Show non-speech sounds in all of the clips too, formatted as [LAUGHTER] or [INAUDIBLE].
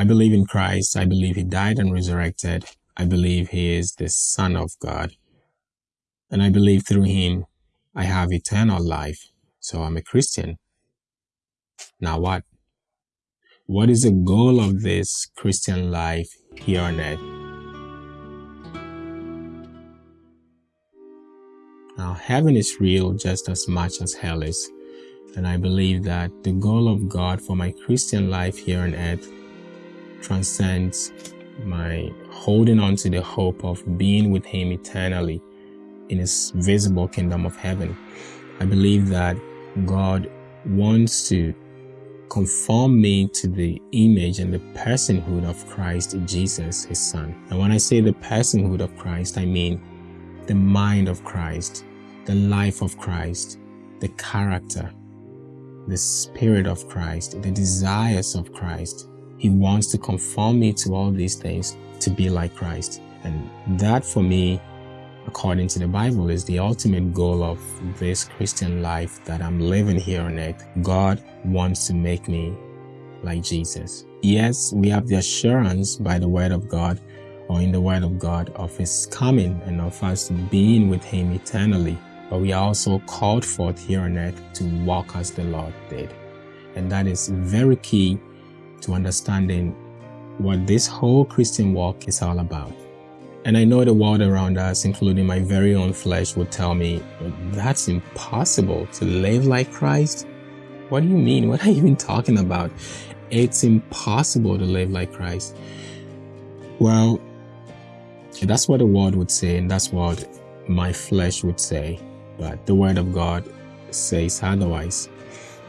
I believe in Christ. I believe he died and resurrected. I believe he is the Son of God. And I believe through him I have eternal life. So I'm a Christian. Now what? What is the goal of this Christian life here on earth? Now, heaven is real just as much as hell is. And I believe that the goal of God for my Christian life here on earth transcends my holding on to the hope of being with Him eternally in His visible kingdom of heaven. I believe that God wants to conform me to the image and the personhood of Christ Jesus, His Son. And when I say the personhood of Christ, I mean the mind of Christ, the life of Christ, the character, the spirit of Christ, the desires of Christ. He wants to conform me to all these things to be like Christ. And that for me, according to the Bible, is the ultimate goal of this Christian life that I'm living here on earth. God wants to make me like Jesus. Yes, we have the assurance by the word of God or in the word of God of his coming and of us being with him eternally but we are also called forth here on earth to walk as the Lord did. And that is very key to understanding what this whole Christian walk is all about. And I know the world around us, including my very own flesh, would tell me, that's impossible to live like Christ. What do you mean? What are you even talking about? It's impossible to live like Christ. Well, that's what the world would say, and that's what my flesh would say but the word of God says otherwise.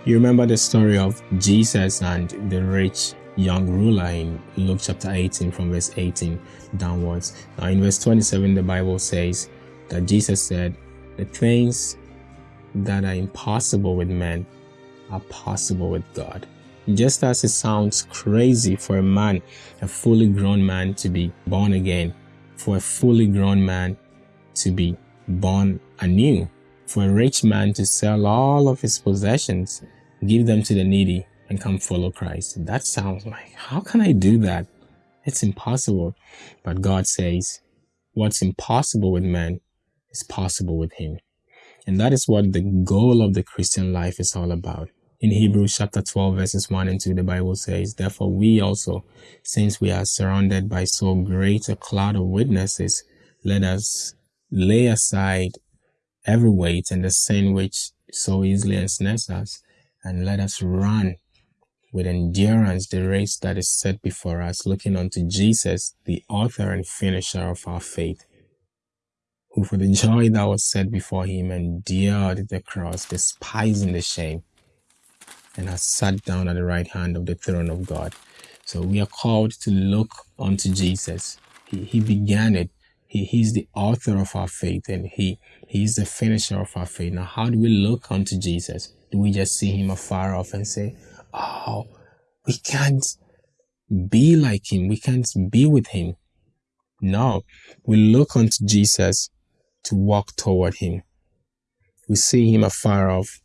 You remember the story of Jesus and the rich young ruler in Luke chapter 18 from verse 18 downwards. Now in verse 27 the Bible says that Jesus said, the things that are impossible with men are possible with God. Just as it sounds crazy for a man, a fully grown man to be born again, for a fully grown man to be born anew, for a rich man to sell all of his possessions, give them to the needy, and come follow Christ. That sounds like, how can I do that? It's impossible. But God says, what's impossible with man is possible with him. And that is what the goal of the Christian life is all about. In Hebrews chapter 12 verses 1 and 2, the Bible says, Therefore we also, since we are surrounded by so great a cloud of witnesses, let us lay aside every weight and the sin which so easily ensnares us, and let us run with endurance the race that is set before us, looking unto Jesus, the author and finisher of our faith, who for the joy that was set before him endured the cross, despising the shame, and has sat down at the right hand of the throne of God. So we are called to look unto Jesus. He, he began it. He, he's the author of our faith and he He's the finisher of our faith. Now, how do we look unto Jesus? Do we just see him afar off and say, oh, we can't be like him. We can't be with him. No, we look unto Jesus to walk toward him. We see him afar off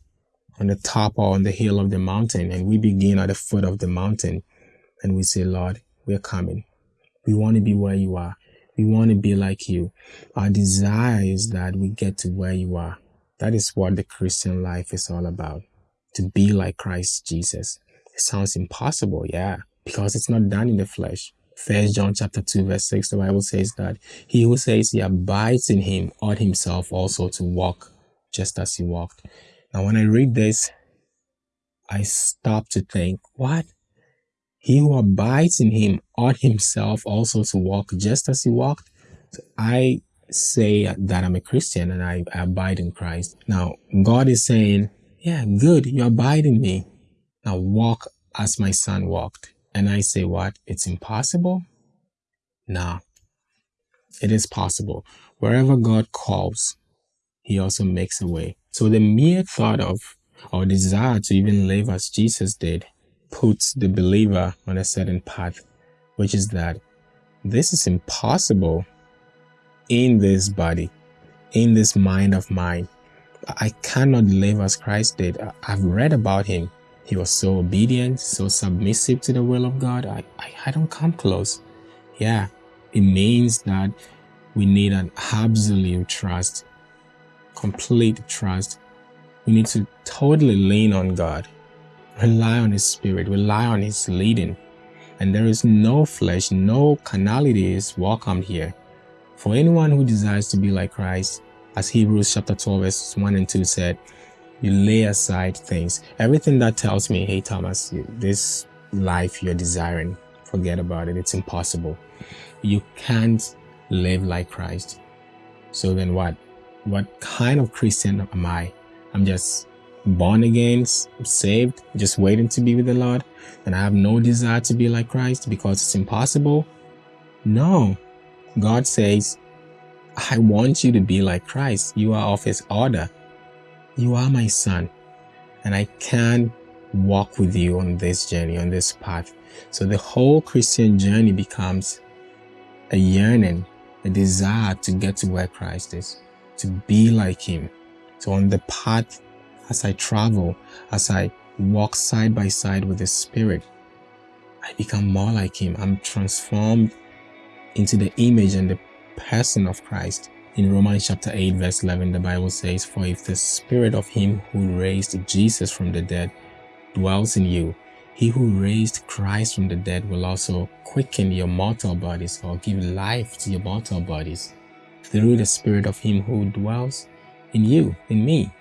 on the top or on the hill of the mountain and we begin at the foot of the mountain and we say, Lord, we're coming. We want to be where you are. We want to be like you. Our desire is that we get to where you are. That is what the Christian life is all about. To be like Christ Jesus. It sounds impossible, yeah, because it's not done in the flesh. First John chapter 2 verse 6, the Bible says that he who says he abides in him ought himself also to walk just as he walked. Now when I read this, I stop to think, what? He who abides in him ought himself also to walk just as he walked. So I say that I'm a Christian and I, abide in Christ. Now, God is saying, yeah, good, you abide in me. Now walk as my son walked. And I say, what? It's impossible? Nah, it is possible. Wherever God calls, he also makes a way. So the mere thought of or desire to even live as Jesus did puts the believer on a certain path, which is that this is impossible in this body, in this mind of mine. I cannot live as Christ did. I've read about him. he was so obedient, so submissive to the will of God. I, I, I don't come close. Yeah, it means that we need an absolute trust, complete trust. We need to totally lean on God, rely on His Spirit, rely on His leading. And there is no flesh, no carnality is welcomed here. For anyone who desires to be like Christ, as Hebrews chapter 12, verses 1 and 2 said, you lay aside things. Everything that tells me, hey, Thomas, this life you're desiring, forget about it. It's impossible. You can't live like Christ. So then what? What kind of Christian am I? I'm just born again, saved, just waiting to be with the Lord, and I have no desire to be like Christ because it's impossible? No. God says, I want you to be like Christ. You are of his order. You are my son, and I can walk with you on this journey, on this path. So the whole Christian journey becomes a yearning, a desire to get to where Christ is, to be like him. So on the path, as I travel, as I walk side by side with the Spirit, I become more like him. I'm transformed into the image and the person of Christ. In Romans chapter 8 verse 11, the Bible says, For if the spirit of him who raised Jesus from the dead dwells in you, he who raised Christ from the dead will also quicken your mortal bodies or give life to your mortal bodies through the spirit of him who dwells in you, in me.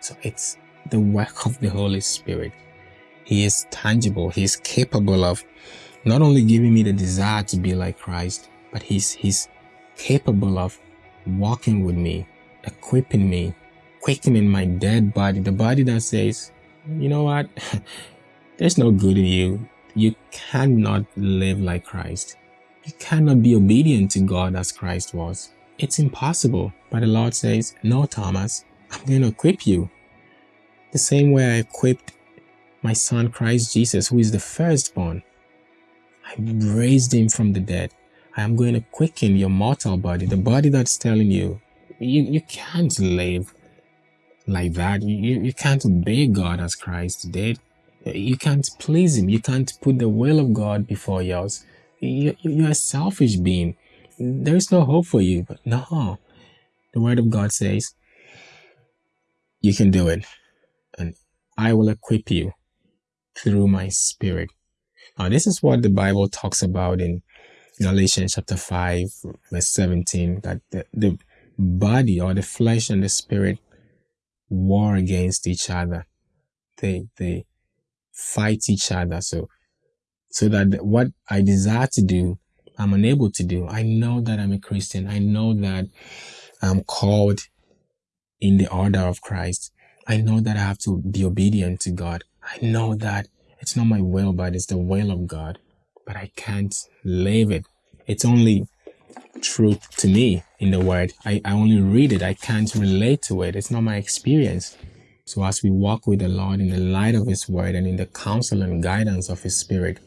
So it's the work of the Holy Spirit. He is tangible. He is capable of not only giving me the desire to be like Christ, but he's, he's capable of walking with me, equipping me, quickening my dead body, the body that says, you know what, [LAUGHS] there's no good in you. You cannot live like Christ. You cannot be obedient to God as Christ was. It's impossible. But the Lord says, no, Thomas, I'm going to equip you. The same way I equipped my son Christ Jesus, who is the firstborn. I raised him from the dead. I am going to quicken your mortal body, the body that's telling you, you, you can't live like that. You, you can't obey God as Christ did. You can't please Him. You can't put the will of God before yours. You, you're a selfish being. There is no hope for you. But no, the Word of God says, you can do it. And I will equip you through my Spirit. Now, this is what the Bible talks about in Galatians chapter 5, verse 17, that the, the body or the flesh and the spirit war against each other. They, they fight each other. So, so that what I desire to do, I'm unable to do. I know that I'm a Christian. I know that I'm called in the order of Christ. I know that I have to be obedient to God. I know that it's not my will, but it's the will of God but I can't live it. It's only truth to me in the word. I, I only read it. I can't relate to it. It's not my experience. So as we walk with the Lord in the light of his word and in the counsel and guidance of his spirit,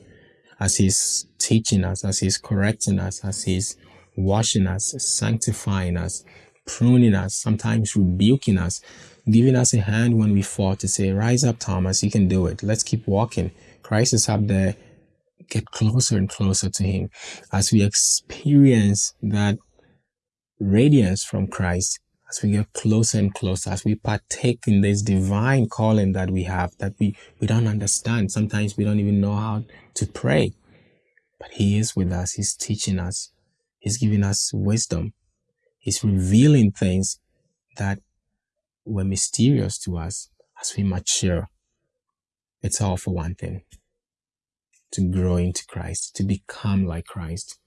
as he's teaching us, as he's correcting us, as he's washing us, sanctifying us, pruning us, sometimes rebuking us, giving us a hand when we fall to say, rise up, Thomas, you can do it. Let's keep walking. Christ is up there get closer and closer to Him as we experience that radiance from Christ, as we get closer and closer, as we partake in this divine calling that we have that we, we don't understand. Sometimes we don't even know how to pray, but He is with us. He's teaching us. He's giving us wisdom. He's revealing things that were mysterious to us as we mature. It's all for one thing to grow into Christ, to become like Christ.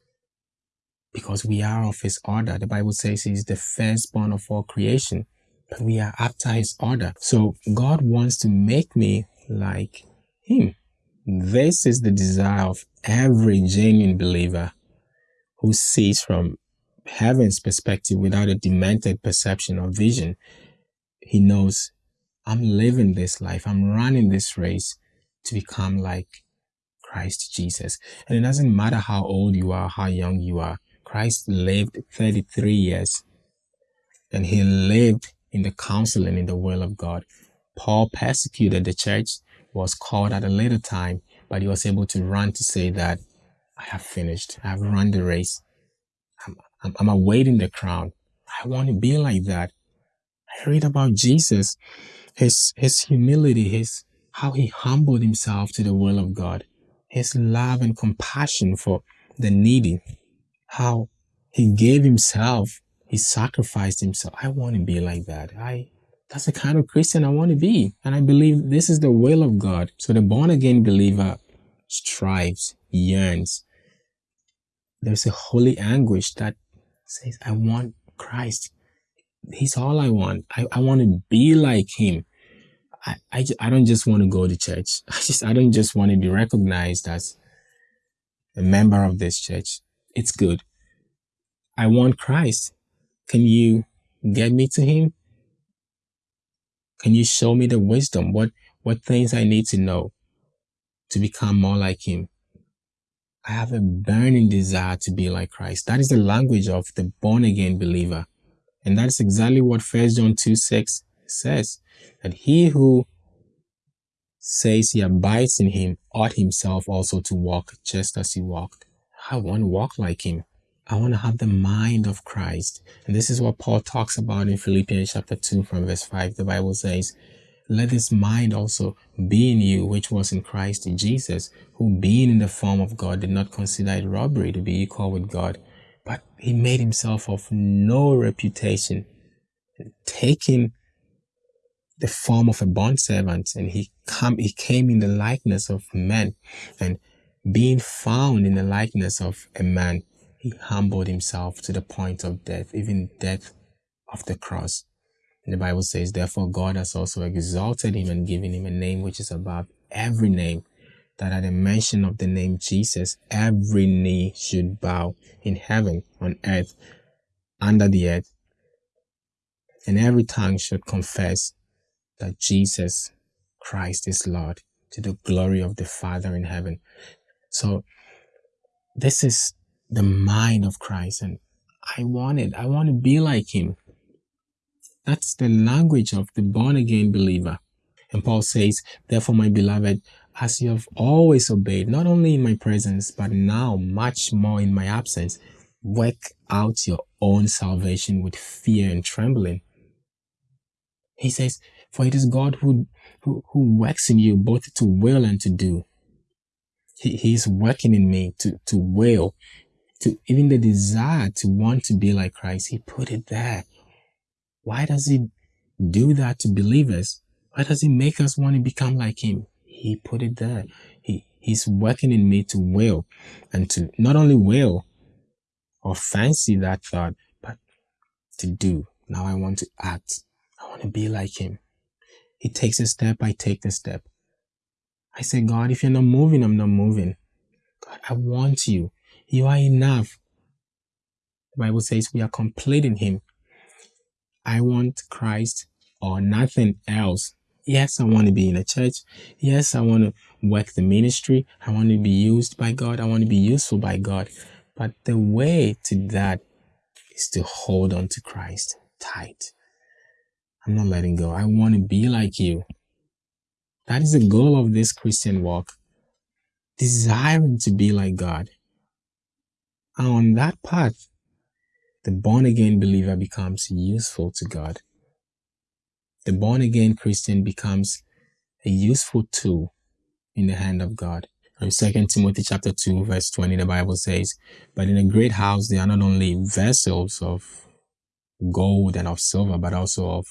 Because we are of his order. The Bible says he's the firstborn of all creation, but we are after his order. So God wants to make me like him. This is the desire of every genuine believer who sees from heaven's perspective without a demented perception or vision. He knows I'm living this life. I'm running this race to become like Christ Jesus. And it doesn't matter how old you are, how young you are. Christ lived 33 years and he lived in the counsel and in the will of God. Paul persecuted the church was called at a later time, but he was able to run to say that I have finished. I have run the race. I'm, I'm, awaiting the crown. I want to be like that. I read about Jesus, his, his humility, his, how he humbled himself to the will of God, his love and compassion for the needy, how he gave himself, he sacrificed himself. I want to be like that. I, that's the kind of Christian I want to be. And I believe this is the will of God. So the born again believer strives, yearns. There's a holy anguish that says, I want Christ. He's all I want. I, I want to be like him. I, I, I don't just want to go to church. [LAUGHS] I just, I don't just want to be recognized as a member of this church. It's good. I want Christ. Can you get me to him? Can you show me the wisdom? What, what things I need to know to become more like him? I have a burning desire to be like Christ. That is the language of the born again believer. And that's exactly what 1 John 2 6 says that he who says he abides in him ought himself also to walk just as he walked. I want to walk like him. I want to have the mind of Christ. And this is what Paul talks about in Philippians chapter 2 from verse 5. The Bible says, Let this mind also be in you, which was in Christ Jesus, who being in the form of God did not consider it robbery to be equal with God, but he made himself of no reputation, taking the form of a bond servant, and he come he came in the likeness of men, and being found in the likeness of a man, he humbled himself to the point of death, even death of the cross. And the Bible says, Therefore God has also exalted him and given him a name which is above every name, that at the mention of the name Jesus, every knee should bow in heaven, on earth, under the earth, and every tongue should confess that Jesus Christ is Lord to the glory of the Father in heaven. So this is the mind of Christ and I want it. I want to be like him. That's the language of the born again believer. And Paul says, therefore, my beloved, as you have always obeyed, not only in my presence, but now much more in my absence, work out your own salvation with fear and trembling. He says, for it is God who, who, who works in you both to will and to do. He, he is working in me to, to will, to even the desire to want to be like Christ. He put it there. Why does he do that to believers? Why does he make us want to become like him? He put it there. He, he's working in me to will and to not only will or fancy that thought, but to do. Now I want to act. I want to be like him. He takes a step, I take the step. I say, God, if you're not moving, I'm not moving. God, I want you. You are enough. The Bible says we are complete in Him. I want Christ or nothing else. Yes, I want to be in a church. Yes, I want to work the ministry. I want to be used by God. I want to be useful by God. But the way to that is to hold on to Christ tight. I'm not letting go. I want to be like you. That is the goal of this Christian walk. Desiring to be like God. And on that path, the born again believer becomes useful to God. The born again Christian becomes a useful tool in the hand of God. Um, in 2 Timothy chapter 2 verse 20, the Bible says, But in a great house there are not only vessels of gold and of silver, but also of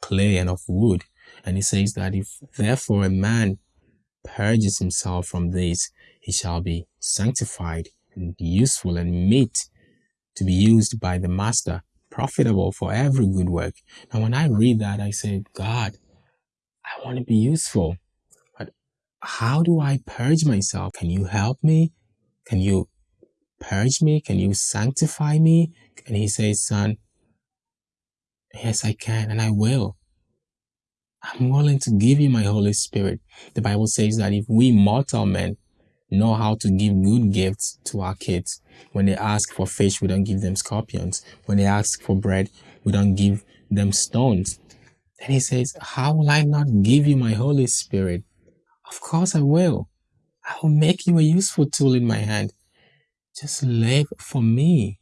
clay and of wood. And he says that if therefore a man purges himself from these, he shall be sanctified and useful and meet to be used by the master, profitable for every good work. Now, when I read that, I say, God, I want to be useful. But how do I purge myself? Can you help me? Can you purge me? Can you sanctify me? And he says, son, yes, I can and I will. I'm willing to give you my Holy Spirit. The Bible says that if we mortal men know how to give good gifts to our kids, when they ask for fish, we don't give them scorpions. When they ask for bread, we don't give them stones. Then he says, how will I not give you my Holy Spirit? Of course I will. I will make you a useful tool in my hand. Just live for me.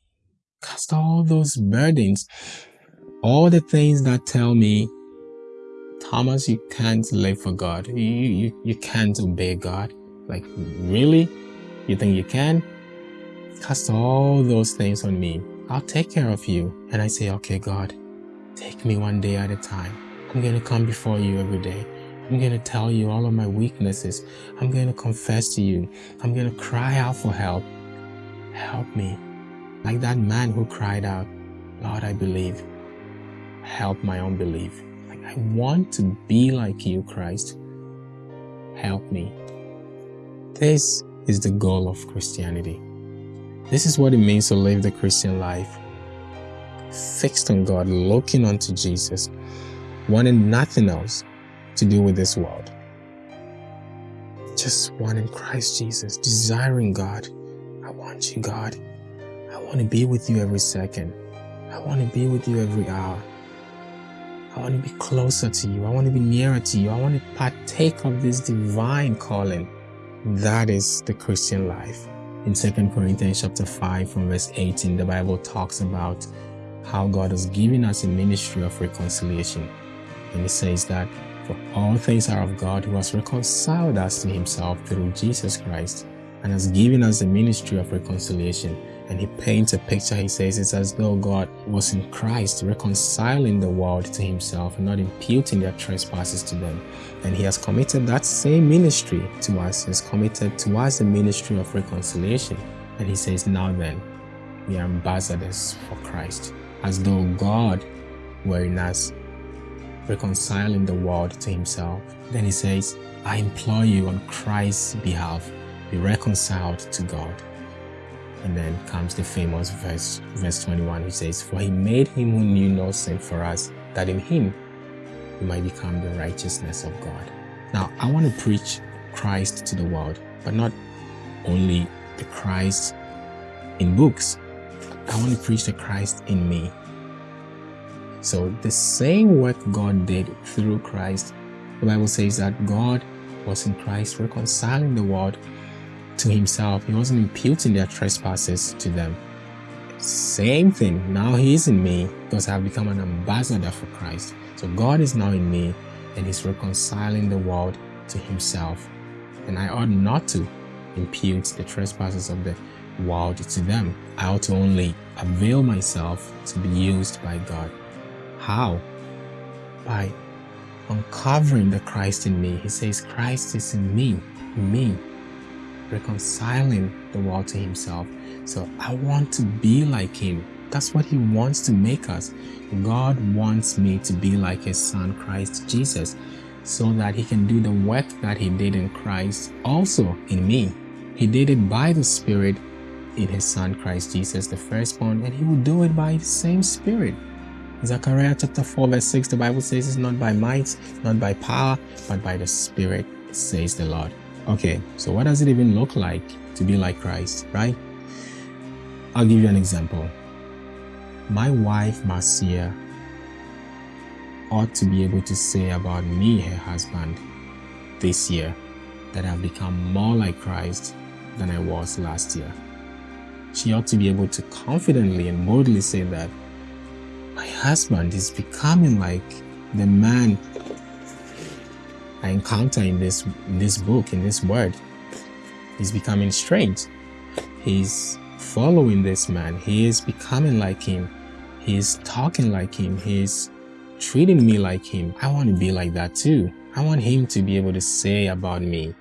Cast all those burdens, all the things that tell me, Thomas, you can't live for God. You, you, you can't obey God. Like, really? You think you can? Cast all those things on me. I'll take care of you. And I say, okay, God, take me one day at a time. I'm going to come before you every day. I'm going to tell you all of my weaknesses. I'm going to confess to you. I'm going to cry out for help. Help me. Like that man who cried out, Lord, I believe. Help my unbelief. Like I want to be like you, Christ. Help me. This is the goal of Christianity. This is what it means to live the Christian life. Fixed on God, looking unto Jesus, wanting nothing else to do with this world. Just wanting Christ Jesus, desiring God. I want you, God. I want to be with you every second. I want to be with you every hour. I want to be closer to you. I want to be nearer to you. I want to partake of this divine calling. That is the Christian life. In 2 Corinthians chapter 5 from verse 18, the Bible talks about how God has given us a ministry of reconciliation. And it says that for all things are of God who has reconciled us to himself through Jesus Christ and has given us the ministry of reconciliation. And he paints a picture, he says it's as though God was in Christ reconciling the world to himself and not imputing their trespasses to them. And he has committed that same ministry to us. He has committed to us the ministry of reconciliation. And he says, now then, we are ambassadors for Christ, as though God were in us reconciling the world to himself. Then he says, I implore you on Christ's behalf, be reconciled to God. And then comes the famous verse, verse 21, which says, For he made him who knew no sin for us, that in him we might become the righteousness of God. Now, I want to preach Christ to the world, but not only the Christ in books. I want to preach the Christ in me, so the same work God did through Christ, the Bible says that God was in Christ reconciling the world to himself. He wasn't imputing their trespasses to them. Same thing. Now he is in me because I've become an ambassador for Christ. So God is now in me and he's reconciling the world to himself. And I ought not to impute the trespasses of the world to them. I ought to only avail myself to be used by God. How? By uncovering the Christ in me. He says, Christ is in me, me, reconciling the world to himself. So I want to be like him. That's what he wants to make us. God wants me to be like his son, Christ Jesus, so that he can do the work that he did in Christ also in me. He did it by the Spirit in his son, Christ Jesus, the firstborn, and he will do it by the same Spirit Zechariah chapter 4 verse 6, the Bible says it's not by might, not by power, but by the Spirit, says the Lord. Okay, so what does it even look like to be like Christ, right? I'll give you an example. My wife, Marcia, ought to be able to say about me, her husband, this year, that I've become more like Christ than I was last year. She ought to be able to confidently and boldly say that my husband is becoming like the man I encounter in this in this book, in this word. He's becoming strange. He's following this man. He is becoming like him. He's talking like him. He's treating me like him. I want to be like that too. I want him to be able to say about me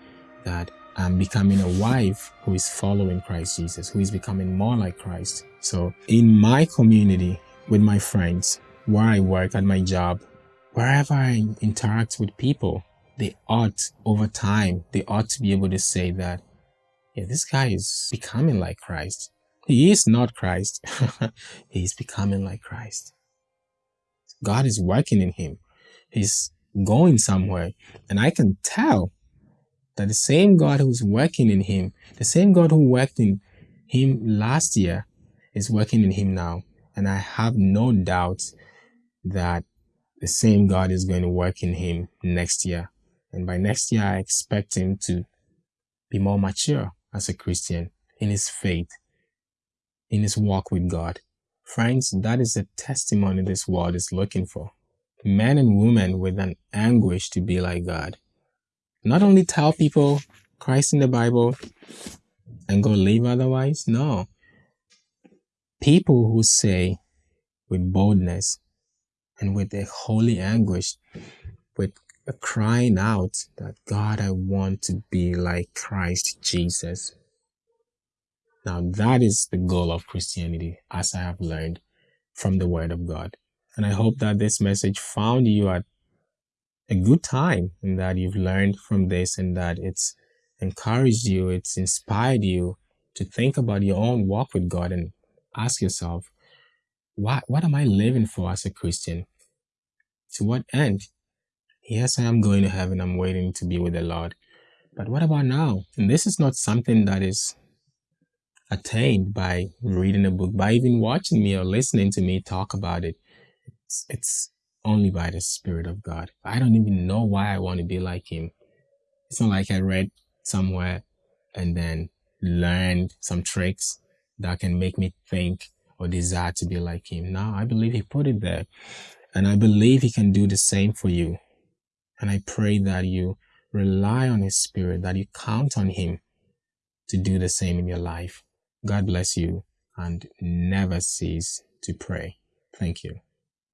that I'm becoming a wife who is following Christ Jesus, who is becoming more like Christ. So in my community, with my friends, where I work at my job, wherever I interact with people, they ought, over time, they ought to be able to say that, yeah, this guy is becoming like Christ. He is not Christ. [LAUGHS] he is becoming like Christ. God is working in him. He's going somewhere. And I can tell that the same God who's working in him, the same God who worked in him last year is working in him now. And I have no doubt that the same God is going to work in him next year. And by next year, I expect him to be more mature as a Christian in his faith, in his walk with God. Friends, that is the testimony this world is looking for. Men and women with an anguish to be like God. Not only tell people Christ in the Bible and go live otherwise. No. People who say with boldness and with a holy anguish, with crying out that God, I want to be like Christ Jesus. Now that is the goal of Christianity, as I have learned from the Word of God. And I hope that this message found you at a good time and that you've learned from this and that it's encouraged you, it's inspired you to think about your own walk with God and ask yourself, what, what am I living for as a Christian? To what end? Yes, I am going to heaven. I'm waiting to be with the Lord. But what about now? And this is not something that is attained by reading a book, by even watching me or listening to me talk about it. It's, it's only by the Spirit of God. I don't even know why I want to be like Him. It's not like I read somewhere and then learned some tricks that can make me think or desire to be like Him. No, I believe He put it there. And I believe He can do the same for you. And I pray that you rely on His Spirit, that you count on Him to do the same in your life. God bless you and never cease to pray. Thank you.